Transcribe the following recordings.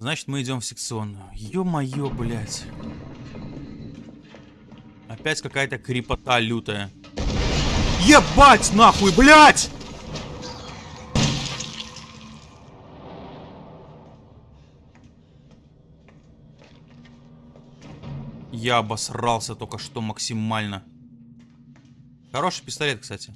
Значит, мы идем в секционную. Ё-моё, блядь. Опять какая-то крепота лютая. Ебать нахуй, блядь! Я обосрался только что максимально. Хороший пистолет, кстати.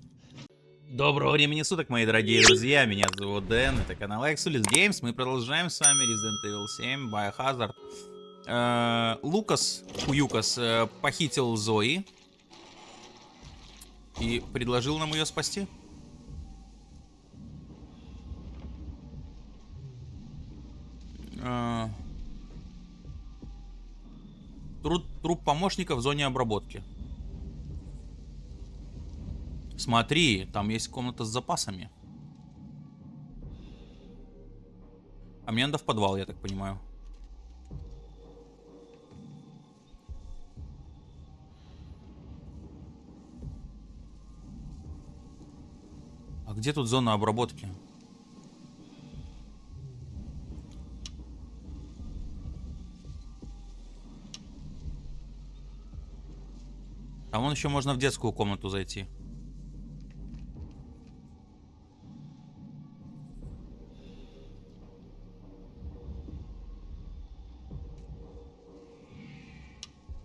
Доброго времени суток, мои дорогие друзья. Меня зовут Дэн, это канал Exulis Games. Мы продолжаем с вами Resident Evil 7, Biohazard. Э, Лукас, Хуюкас, э, похитил Зои. И предложил нам ее спасти. Э, труп, труп помощника в зоне обработки. Смотри, там есть комната с запасами. А мне надо в подвал, я так понимаю. А где тут зона обработки? Там вон еще можно в детскую комнату зайти.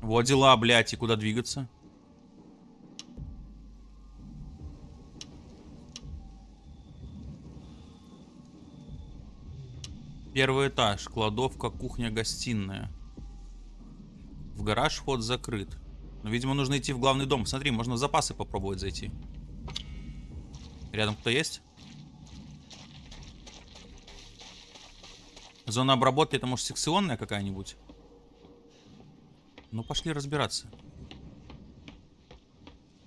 Вот дела, блядь, и куда двигаться? Первый этаж, кладовка, кухня, гостиная. В гараж вход закрыт. Но, видимо, нужно идти в главный дом. Смотри, можно в запасы попробовать зайти. Рядом кто есть? Зона обработки, это может секционная какая-нибудь? Ну, пошли разбираться.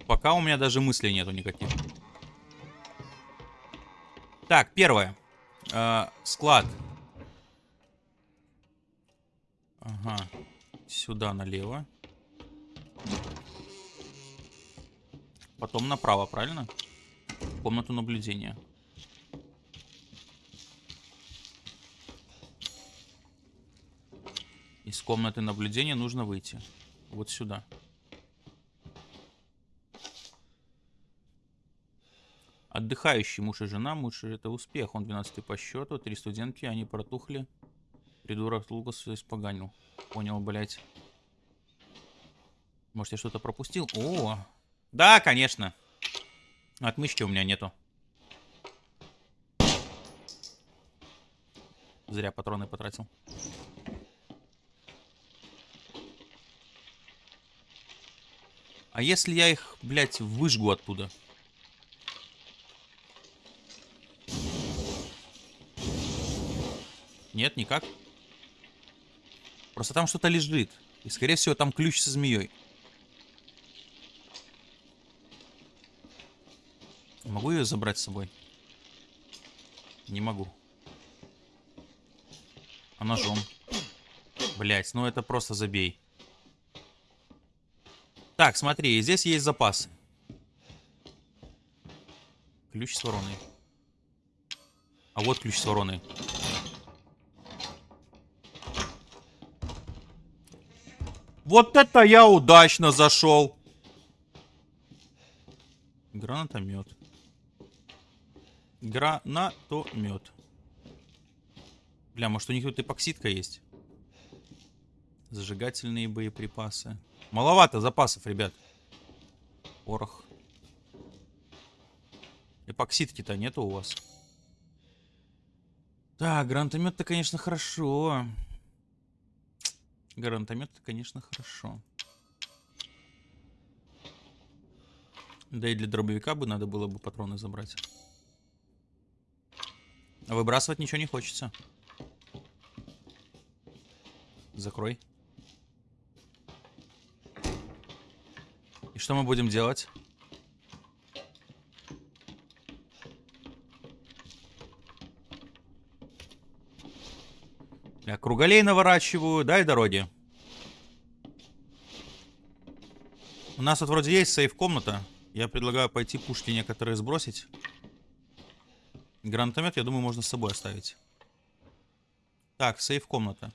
Пока у меня даже мыслей нету никаких. Так, первое. Э, склад. Ага. Сюда налево. Потом направо, правильно? Комнату наблюдения. Из комнаты наблюдения нужно выйти. Вот сюда. Отдыхающий муж и жена. Муж это успех. Он 12 по счету. Три студентки, они протухли. Придурок Лукас все испоганил. Понял, блядь. Может, я что-то пропустил? О! Да, конечно. Отмычки у меня нету. Зря патроны потратил. А если я их, блядь, выжгу оттуда? Нет, никак. Просто там что-то лежит. И, скорее всего, там ключ со змеей. Могу ее забрать с собой? Не могу. А ножом? Блять, ну это просто забей. Так, смотри, здесь есть запасы. Ключ с вороной. А вот ключ с вороной. Вот это я удачно зашел. Гранатомет. Гранатомет. Бля, может у них тут эпоксидка есть? Зажигательные боеприпасы. Маловато запасов, ребят. Порох. Эпоксидки-то нету у вас. Так, гранатомет-то, конечно, хорошо. Гранатомет-то, конечно, хорошо. Да и для дробовика бы надо было бы патроны забрать. А выбрасывать ничего не хочется. Закрой. Что мы будем делать? Я круголей наворачиваю, дай дороги. У нас тут вроде есть сейф-комната. Я предлагаю пойти пушки некоторые сбросить. Гранатомет, я думаю, можно с собой оставить. Так, сейф комната.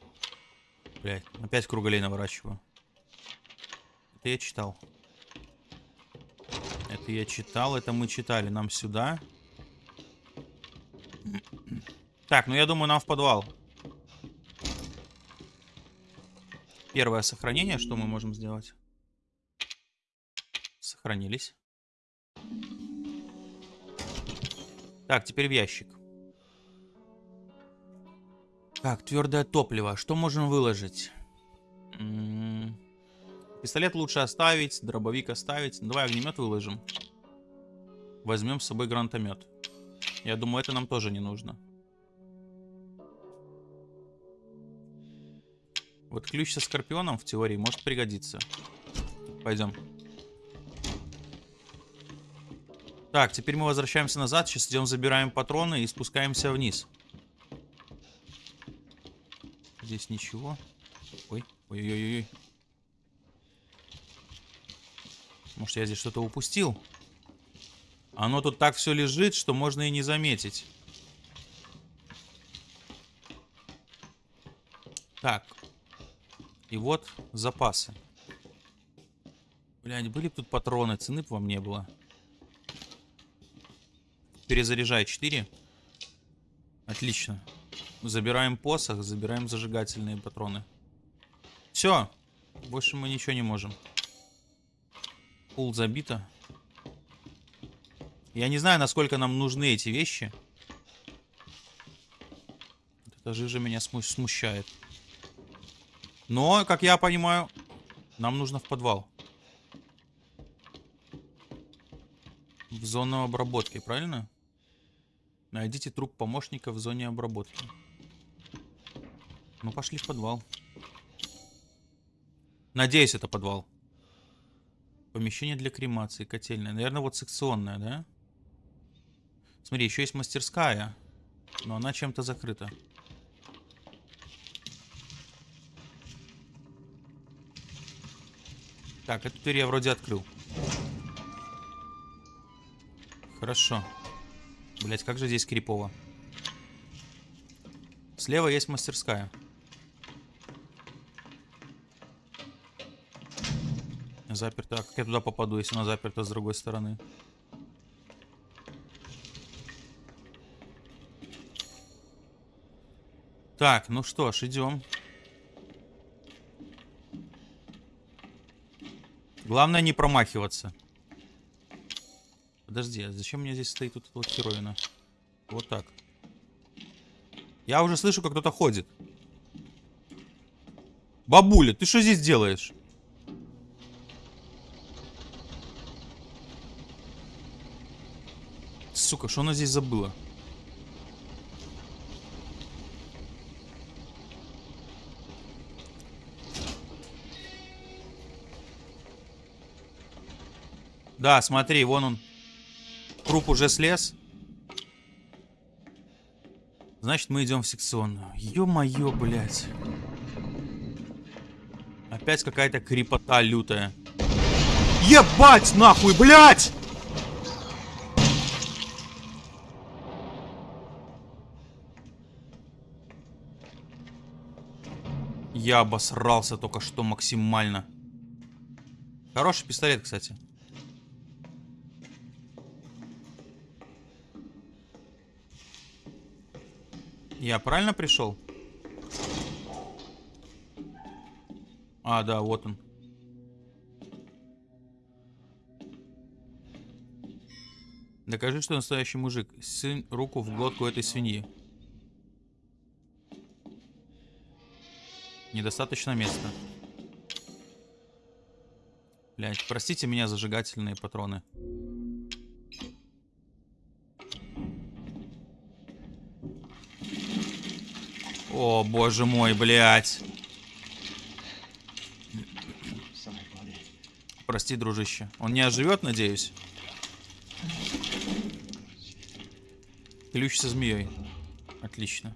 Блять, опять круголей наворачиваю. Это я читал. Это я читал, это мы читали. Нам сюда. Так, ну я думаю, нам в подвал. Первое сохранение, что мы можем сделать? Сохранились. Так, теперь в ящик. Так, твердое топливо. Что можем выложить? Пистолет лучше оставить, дробовик оставить. Давай огнемет выложим. Возьмем с собой гранатомет. Я думаю, это нам тоже не нужно. Вот ключ со скорпионом в теории может пригодиться. Пойдем. Так, теперь мы возвращаемся назад. Сейчас идем, забираем патроны и спускаемся вниз. Здесь ничего. Ой, ой-ой-ой. Может, я здесь что-то упустил? Оно тут так все лежит, что можно и не заметить. Так. И вот запасы. Блядь, были бы тут патроны, цены бы вам не было. Перезаряжай 4. Отлично. Забираем посох, забираем зажигательные патроны. Все. Больше мы ничего не можем. Пул забито. Я не знаю, насколько нам нужны эти вещи. Эта жижа меня смущает. Но, как я понимаю, нам нужно в подвал. В зону обработки, правильно? Найдите труп помощника в зоне обработки. Ну, пошли в подвал. Надеюсь, это подвал. Помещение для кремации, котельная. Наверное, вот секционная, да? Смотри, еще есть мастерская. Но она чем-то закрыта. Так, эту дверь я вроде открыл. Хорошо. Блять, как же здесь крипово. Слева есть мастерская. Заперта. А как я туда попаду, если она заперта с другой стороны? Так, ну что ж, идем. Главное не промахиваться. Подожди, а зачем у меня здесь стоит тут эта вот херовина? Вот так. Я уже слышу, как кто-то ходит. Бабуля, ты что здесь делаешь? Сука, что она здесь забыла? Да, смотри, вон он. Труп уже слез. Значит, мы идем в секционную. Ё-моё, блядь. Опять какая-то крепота лютая. Ебать нахуй, блядь! Я обосрался только что максимально. Хороший пистолет, кстати. Я правильно пришел? А, да, вот он. Докажи, что настоящий мужик. Сын руку в глотку этой свиньи. Недостаточно места. Блять, простите меня, зажигательные патроны. О, боже мой, блядь. Прости, дружище. Он не оживет, надеюсь? Ключ со змеей. Отлично.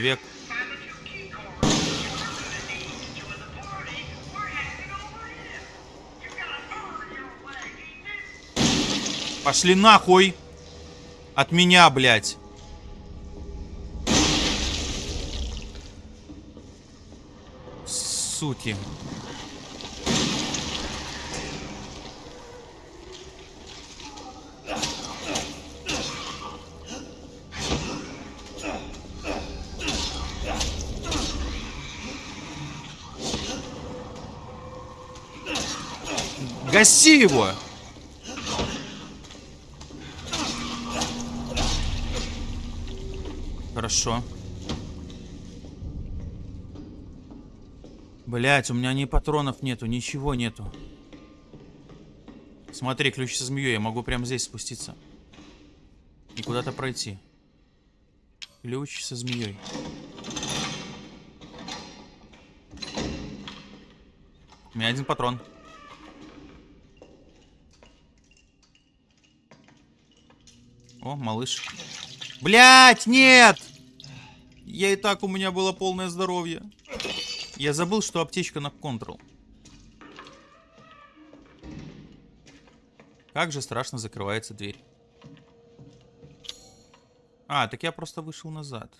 две... Пошли нахуй! От меня, блядь! Суки. Гаси его! Хорошо. Блять, у меня ни патронов нету, ничего нету. Смотри, ключ со змеей. Я могу прямо здесь спуститься. И куда-то пройти. Ключ со змеей. У меня один патрон. О, малыш. Блять, нет! Я и так, у меня было полное здоровье. Я забыл, что аптечка на Ctrl. Как же страшно закрывается дверь. А, так я просто вышел назад.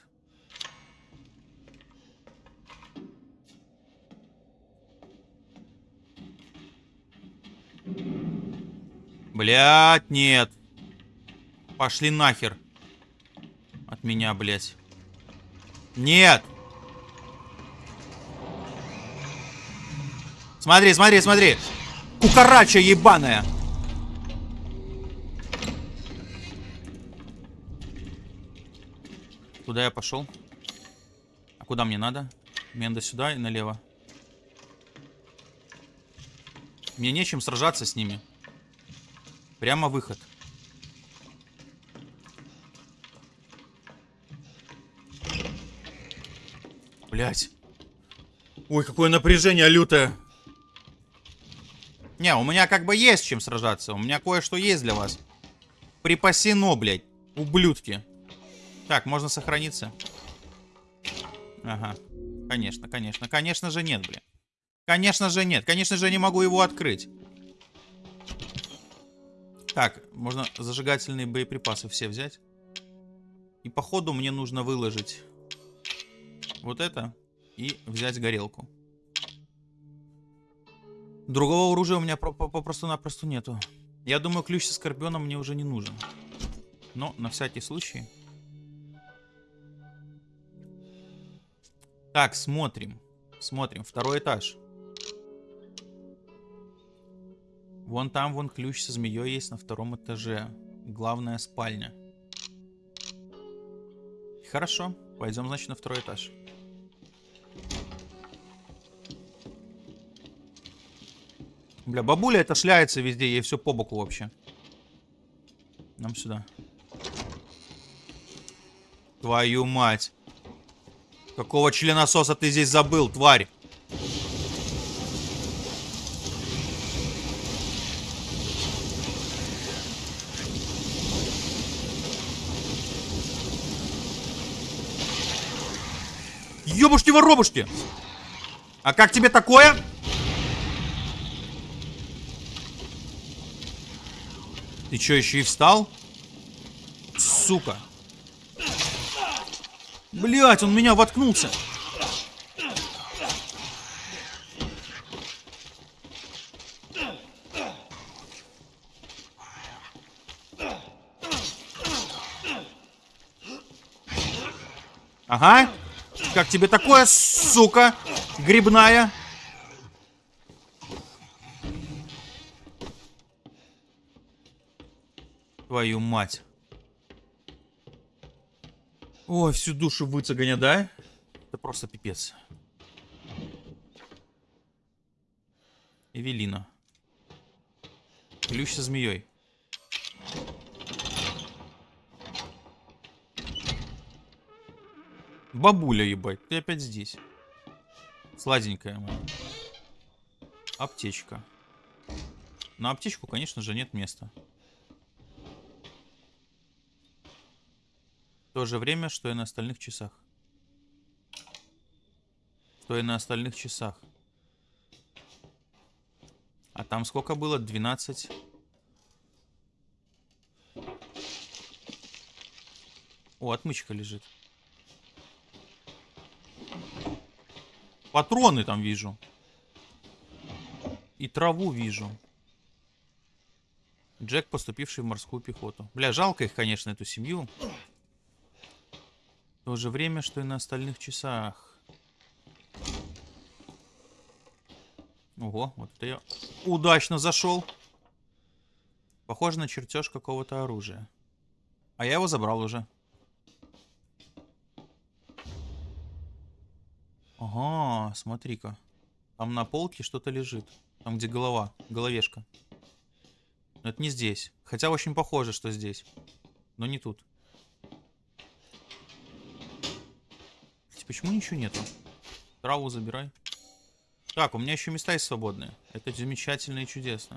Блять, нет. Пошли нахер. От меня, блядь. Нет! Смотри, смотри, смотри! Кукарача ебаная! Куда я пошел? А куда мне надо? Мне надо сюда и налево. Мне нечем сражаться с ними. Прямо выход. Блять. Ой, какое напряжение лютое. Не, у меня как бы есть чем сражаться. У меня кое-что есть для вас. Припасено, блядь. Ублюдки. Так, можно сохраниться? Ага. Конечно, конечно. Конечно же нет, блядь. Конечно же нет. Конечно же не могу его открыть. Так, можно зажигательные боеприпасы все взять. И походу мне нужно выложить вот это и взять горелку. Другого оружия у меня попросту-напросто нету. Я думаю, ключ со скорпионом мне уже не нужен. Но на всякий случай. Так, смотрим. Смотрим. Второй этаж. Вон там, вон ключ со змеей есть на втором этаже. Главная спальня. Хорошо. Пойдем, значит, на второй этаж. Бля, бабуля это шляется везде, ей все по боку вообще. Нам сюда. Твою мать. Какого членососа ты здесь забыл, тварь? Ёбушки-воробушки! А как тебе такое? Ты что, еще и встал? Сука. Блять, он меня воткнулся. Ага. Как тебе такое, сука, грибная? Твою мать. Ой, всю душу выцеганя, да? Это просто пипец. Эвелина. Ключ со змеей. Бабуля, ебать, ты опять здесь. Сладенькая моя. Аптечка. На аптечку, конечно же, нет места. То же время, что и на остальных часах. Что и на остальных часах. А там сколько было? 12. О, отмычка лежит. Патроны там вижу. и траву вижу. Джек, поступивший в морскую пехоту. Бля, жалко их, конечно, эту семью. То же время, что и на остальных часах. Ого, вот это я удачно зашел. Похоже на чертеж какого-то оружия. А я его забрал уже. Ага, смотри-ка. Там на полке что-то лежит. Там, где голова, головешка. Но это не здесь. Хотя очень похоже, что здесь. Но не тут. Почему ничего нету? Траву забирай. Так, у меня еще места есть свободные. Это замечательно и чудесно.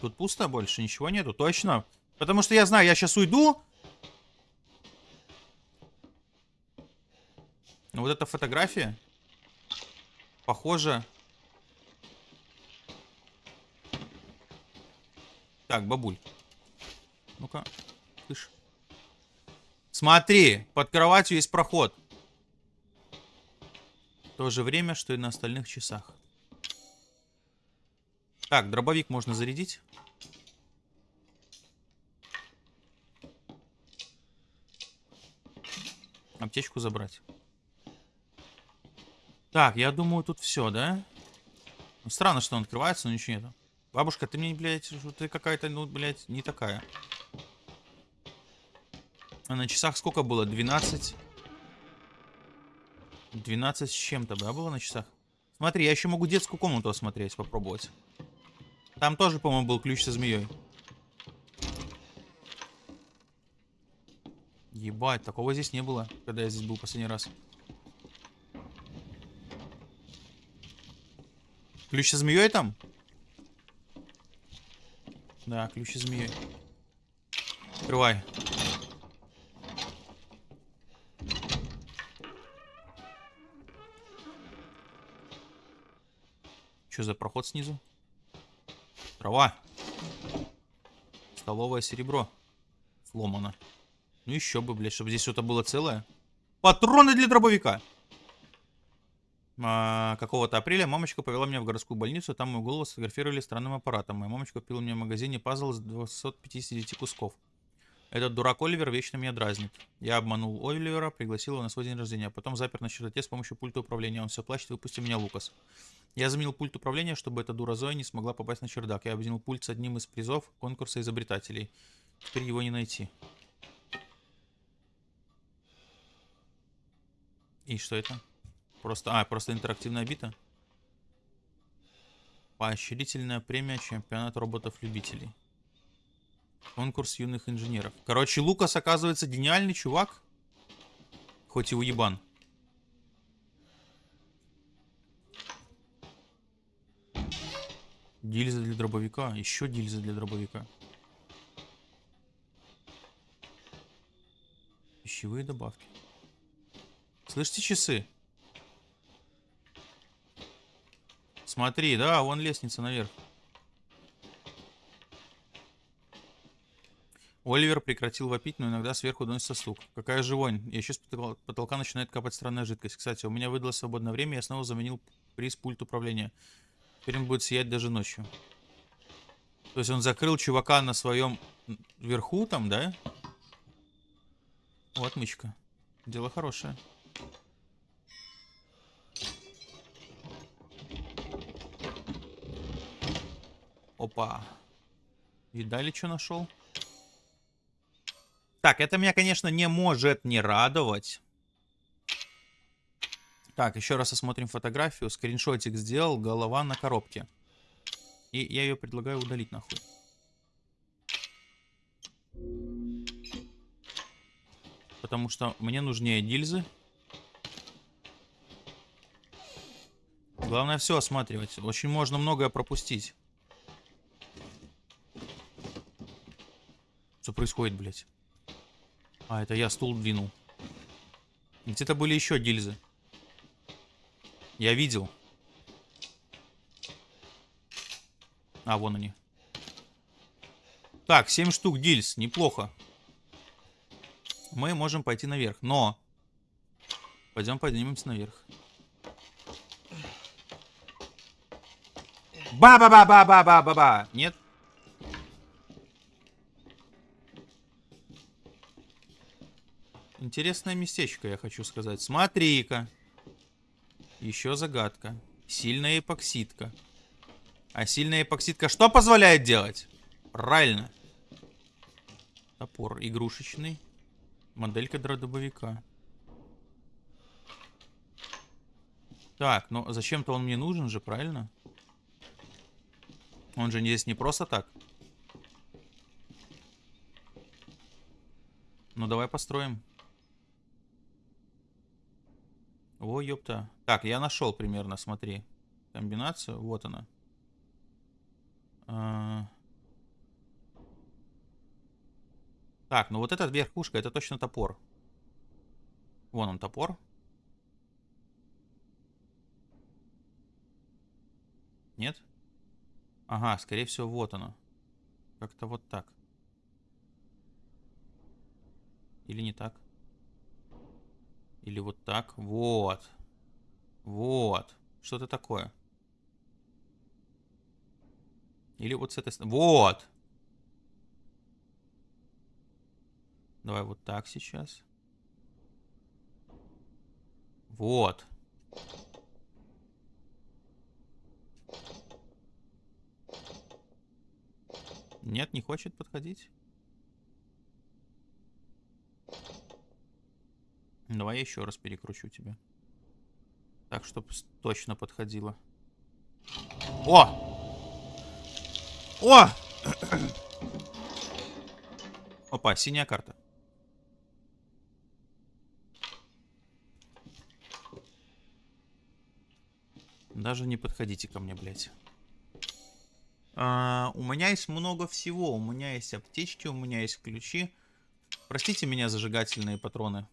Тут пусто больше, ничего нету. Точно. Потому что я знаю, я сейчас уйду. Вот эта фотография. Похоже. Так, бабуль. Ну-ка. Слышь. Смотри, под кроватью есть проход. То же время, что и на остальных часах. Так, дробовик можно зарядить. Аптечку забрать. Так, я думаю, тут все, да? Ну, странно, что он открывается, но ничего нету. Бабушка, ты мне, блядь, ты какая-то, ну, блядь, не такая. А на часах сколько было? 12? 12 с чем-то, да, было на часах? Смотри, я еще могу детскую комнату осмотреть, попробовать. Там тоже, по-моему, был ключ со змеей. Ебать, такого здесь не было, когда я здесь был последний раз. Ключ со змеей там? Да, ключ со змеей. Открывай. Что за проход снизу? Трава. Столовое серебро. Сломано. Ну еще бы, блядь, чтобы здесь что-то было целое. Патроны для дробовика. А, какого-то апреля мамочка повела меня в городскую больницу. Там мою голову сфотографировали странным аппаратом. Моя мамочка купила мне в магазине пазл из 250 кусков. Этот дурак Оливер вечно меня дразнит. Я обманул Оливера, пригласил его на свой день рождения, а потом запер на чердаке с помощью пульта управления. Он все плачет, выпусти меня, Лукас. Я заменил пульт управления, чтобы эта дура Зоя не смогла попасть на чердак. Я объединил пульт с одним из призов конкурса изобретателей. Теперь его не найти. И что это? Просто, а, просто интерактивная бита. Поощрительная премия чемпионат роботов-любителей. Конкурс юных инженеров. Короче, Лукас, оказывается, гениальный чувак. Хоть и уебан. Гильза для дробовика. Еще гильза для дробовика. Пищевые добавки. Слышите часы? Смотри, да, вон лестница наверх. Оливер прекратил вопить, но иногда сверху доносится стук. Какая же вонь. И еще с потолка начинает капать странная жидкость. Кстати, у меня выдалось свободное время, я снова заменил приз пульт управления. Теперь он будет сиять даже ночью. То есть он закрыл чувака на своем верху там, да? Вот мычка. Дело хорошее. Опа. Видали, что нашел? Так, это меня, конечно, не может не радовать. Так, еще раз осмотрим фотографию. Скриншотик сделал, голова на коробке. И я ее предлагаю удалить нахуй. Потому что мне нужнее гильзы. Главное все осматривать. Очень можно многое пропустить. Что происходит, блядь? А, это я стул двинул. Где-то были еще гильзы. Я видел. А, вон они. Так, 7 штук гильз. Неплохо. Мы можем пойти наверх, но... Пойдем поднимемся наверх. Ба-ба-ба-ба-ба-ба-ба-ба! Нет? Интересное местечко, я хочу сказать. Смотри-ка. Еще загадка. Сильная эпоксидка. А сильная эпоксидка что позволяет делать? Правильно. Топор игрушечный. Моделька дробовика. Так, ну зачем-то он мне нужен же, правильно? Он же здесь не просто так. Ну давай построим. О, ёпта. Так, я нашел примерно, смотри. Комбинацию. Вот она. А... Так, ну вот эта верхушка, это точно топор. Вон он, топор. Нет? Ага, скорее всего, вот оно. Как-то вот так. Или не так? Или вот так. Вот. Вот. Что-то такое. Или вот с этой стороны. Вот. Давай вот так сейчас. Вот. Нет, не хочет подходить. Давай я еще раз перекручу тебя. Так, чтобы точно подходило. О! О! Опа, синяя карта. Даже не подходите ко мне, блядь. А, у меня есть много всего. У меня есть аптечки, у меня есть ключи. Простите меня, зажигательные патроны.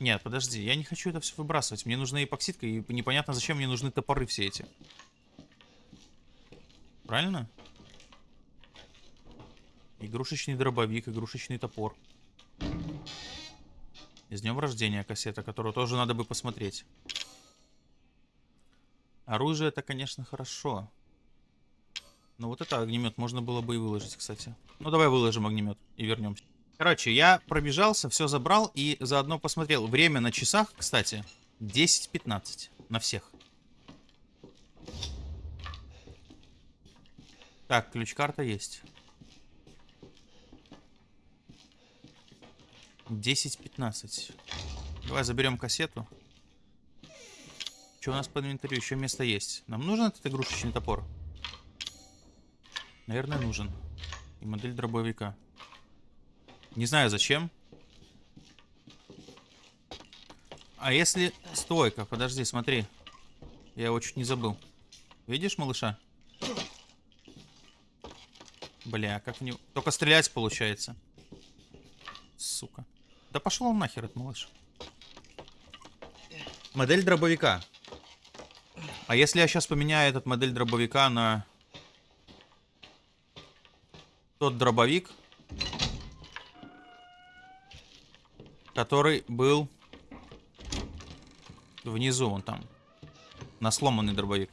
Нет, подожди, я не хочу это все выбрасывать. Мне нужна эпоксидка, и непонятно, зачем мне нужны топоры все эти. Правильно? Игрушечный дробовик, игрушечный топор. С днем рождения кассета, которую тоже надо бы посмотреть. Оружие это, конечно, хорошо. Но вот это огнемет можно было бы и выложить, кстати. Ну, давай выложим огнемет и вернемся. Короче, я пробежался, все забрал и заодно посмотрел. Время на часах, кстати, 10-15 на всех. Так, ключ-карта есть. 10-15. Давай заберем кассету. Что у нас по инвентарю? Еще место есть. Нам нужен этот игрушечный топор? Наверное, нужен. И модель дробовика. Не знаю зачем. А если... Стойка, подожди, смотри. Я его чуть не забыл. Видишь малыша? Бля, как него... Только стрелять получается. Сука. Да пошел он нахер, этот малыш. Модель дробовика. А если я сейчас поменяю этот модель дробовика на тот дробовик, который был внизу, вон там, на сломанный дробовик.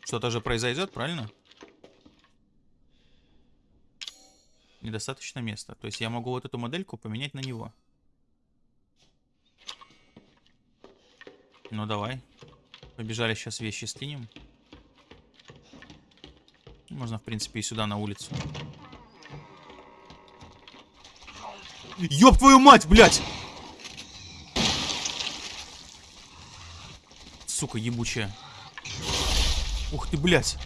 Что-то же произойдет, правильно? Недостаточно места. То есть я могу вот эту модельку поменять на него. Ну давай. Побежали сейчас вещи скинем. Можно, в принципе, и сюда на улицу. Ёб твою мать, блядь! Сука, ебучая. Ух ты, блядь.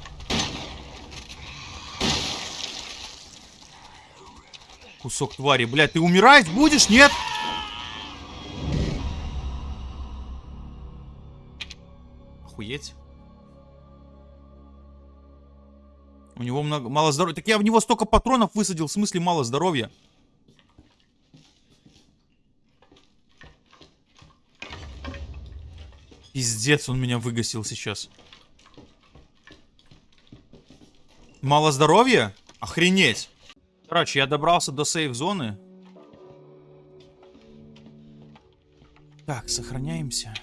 Кусок твари, блядь, ты умирать будешь, нет? Охуеть. У него много, мало здоровья. Так я в него столько патронов высадил. В смысле мало здоровья? Пиздец, он меня выгасил сейчас. Мало здоровья? Охренеть. Короче, я добрался до сейф-зоны. Так, сохраняемся.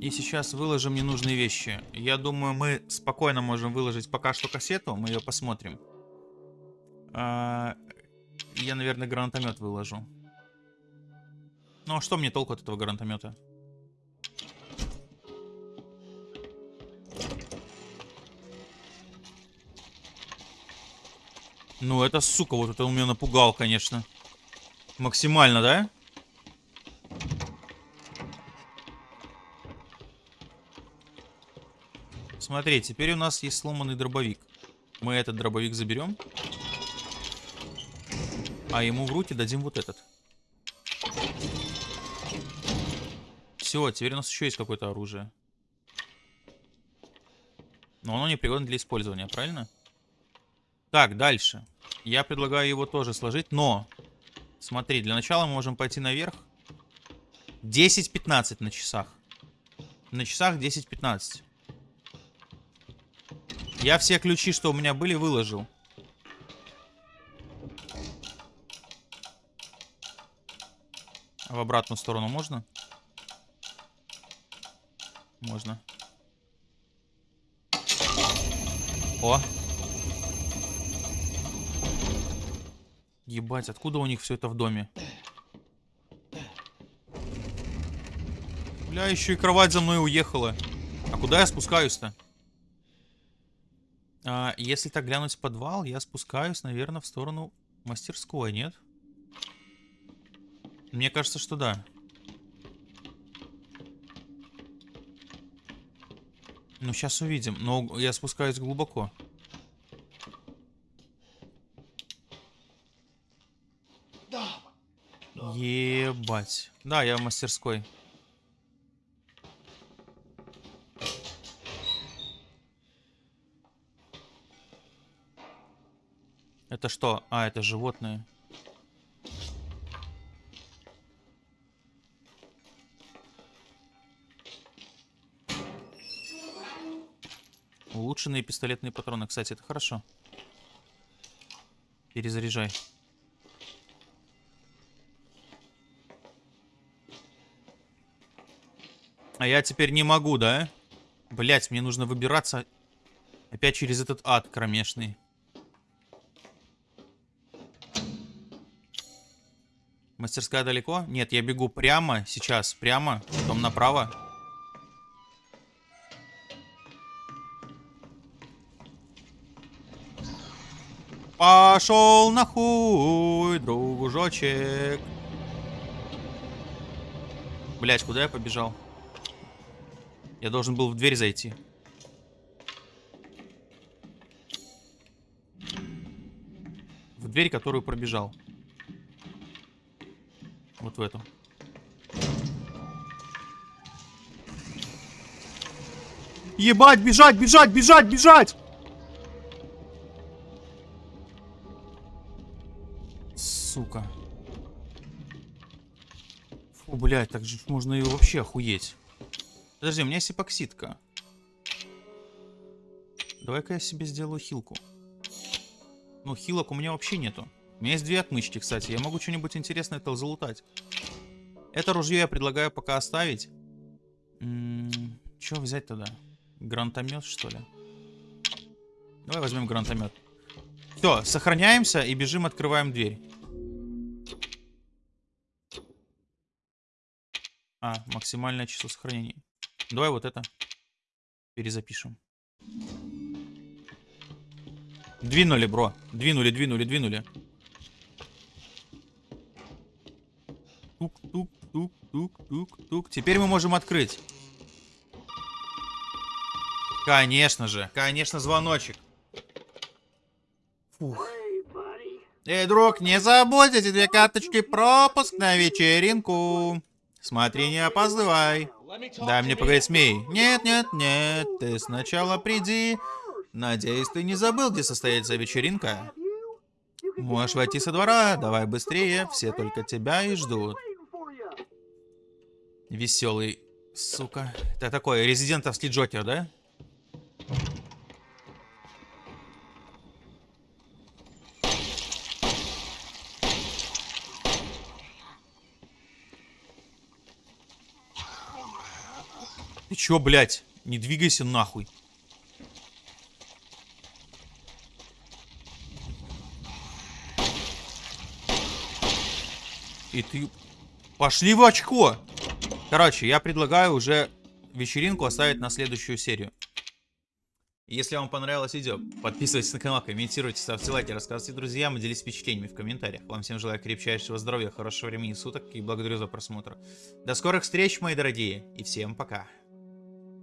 И сейчас выложим ненужные вещи. Я думаю, мы спокойно можем выложить пока что кассету. Мы ее посмотрим. А, я, наверное, гранатомет выложу. Ну, а что мне толку от этого гранатомета? Ну, это, сука, вот это он меня напугал, конечно. Максимально, да? Смотри, теперь у нас есть сломанный дробовик. Мы этот дробовик заберем. А ему в руки дадим вот этот. Все, теперь у нас еще есть какое-то оружие. Но оно не пригодно для использования, правильно? Так, дальше. Я предлагаю его тоже сложить, но... Смотри, для начала мы можем пойти наверх. 10-15 на часах. На часах 10-15. Я все ключи, что у меня были, выложил. В обратную сторону можно? Можно. О! Ебать, откуда у них все это в доме? Бля, еще и кровать за мной уехала. А куда я спускаюсь-то? А, если так глянуть в подвал, я спускаюсь, наверное, в сторону мастерской, нет? Мне кажется, что да. Ну, сейчас увидим. Но я спускаюсь глубоко. Ебать. Да, я в мастерской. Это что? А, это животные. Улучшенные пистолетные патроны. Кстати, это хорошо. Перезаряжай. А я теперь не могу, да? Блять, мне нужно выбираться опять через этот ад кромешный. Мастерская далеко? Нет, я бегу прямо сейчас, прямо, потом направо. Пошел нахуй, дружочек. Блять, куда я побежал? Я должен был в дверь зайти. В дверь, которую пробежал. Вот в эту. Ебать, бежать, бежать, бежать, бежать! Блядь, так же можно и вообще охуеть. Подожди, у меня есть эпоксидка. Давай-ка я себе сделаю хилку. Ну, хилок у меня вообще нету. У меня есть две отмычки, кстати. Я могу что-нибудь интересное это залутать. Это ружье я предлагаю пока оставить. М что взять тогда? Гранатомет, что ли? Давай возьмем гранатомет. Все, сохраняемся и бежим, открываем дверь. А, максимальное число сохранений. Давай вот это перезапишем. Двинули, бро. Двинули, двинули, двинули. Тук-тук-тук-тук-тук. Теперь мы можем открыть. Конечно же. Конечно, звоночек. Фух. Эй, друг, не забудь эти две карточки пропуск на вечеринку. Смотри, не опаздывай. Дай мне поговорить с Мей. Нет, нет, нет, ты сначала приди. Надеюсь, ты не забыл, где состоится вечеринка. Можешь войти со двора, давай быстрее, все только тебя и ждут. Веселый, сука. Это такой резидентовский Джокер, да? Чё, блядь? Не двигайся нахуй. И ты... Пошли в очко! Короче, я предлагаю уже вечеринку оставить на следующую серию. Если вам понравилось видео, подписывайтесь на канал, комментируйте, ставьте лайки, рассказывайте друзьям и делитесь впечатлениями в комментариях. Вам всем желаю крепчайшего здоровья, хорошего времени суток и благодарю за просмотр. До скорых встреч, мои дорогие, и всем пока.